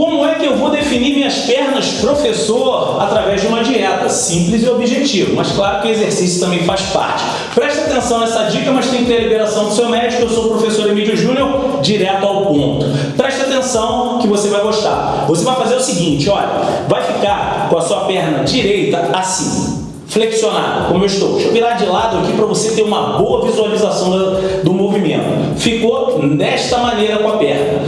Como é que eu vou definir minhas pernas, professor, através de uma dieta? Simples e objetivo, mas claro que o exercício também faz parte. Preste atenção nessa dica, mas tem que ter a liberação do seu médico. Eu sou o professor Emílio Júnior, direto ao ponto. Preste atenção que você vai gostar. Você vai fazer o seguinte, olha, vai ficar com a sua perna direita assim, flexionado, como eu estou. Deixa eu virar de lado aqui para você ter uma boa visualização do, movimento. Ficou desta maneira com a perna.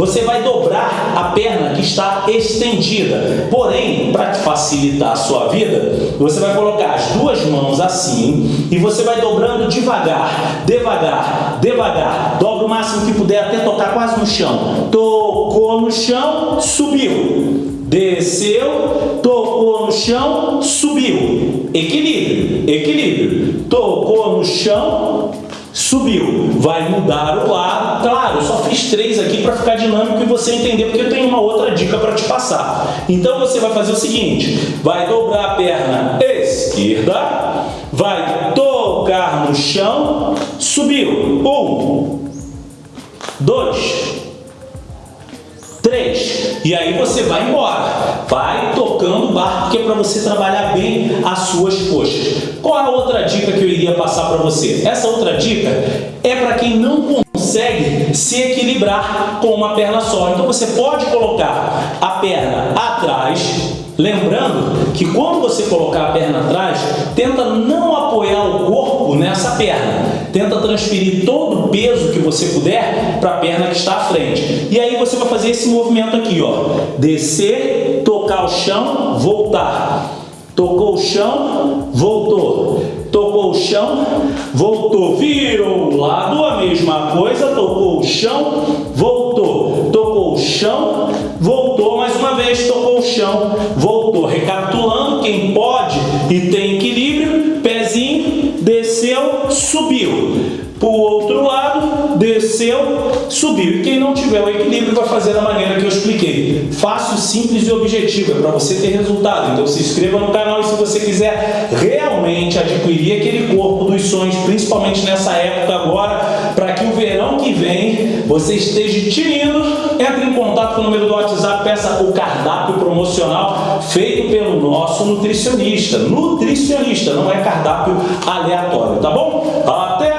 Você vai dobrar a perna que está estendida. Porém, para facilitar a sua vida, você vai colocar as duas mãos assim e você vai dobrando devagar, devagar, devagar. Dobra o máximo que puder até tocar quase no chão. Tocou no chão, subiu. Desceu, tocou no chão, subiu. Equilíbrio, equilíbrio. Tocou no chão, subiu. Vai mudar o lado. Claro, só fiz três aqui para ficar dinâmico e você entender, porque eu tenho uma outra dica para te passar. Então você vai fazer o seguinte, vai dobrar a perna esquerda, vai tocar no chão, subiu. Um, dois, Três. E aí você vai embora. Vai tocando o barco, porque é para você trabalhar bem as suas coxas. Qual a outra dica que eu iria passar para você? Essa outra dica é para quem não consegue se equilibrar com uma perna só. Então você pode colocar a perna atrás, lembrando que quando você colocar a perna atrás, tenta não apoiar o corpo nessa perna. Tenta transferir todo o peso que você puder para a perna que está à frente. E aí você vai fazer esse movimento aqui, ó. Descer, tocar o chão, voltar. Tocou o chão, voltou. Tocou o chão, voltou. Virou o lado, a mesma coisa. Tocou o chão, voltou. Tocou o chão, voltou. Mais uma vez, tocou o chão, voltou. Recapitulando, quem pode e tem subiu. Para o outro lado, desceu, subiu. E quem não tiver o equilíbrio vai fazer da maneira que eu expliquei. Fácil, simples e objetivo, é para você ter resultado. Então se inscreva no canal e se você quiser realmente adquirir aquele corpo dos sonhos, principalmente nessa época agora, vem você esteja tinindo, entre em contato com o número do WhatsApp, peça o cardápio promocional feito pelo nosso nutricionista. Nutricionista, não é cardápio aleatório, tá bom? Até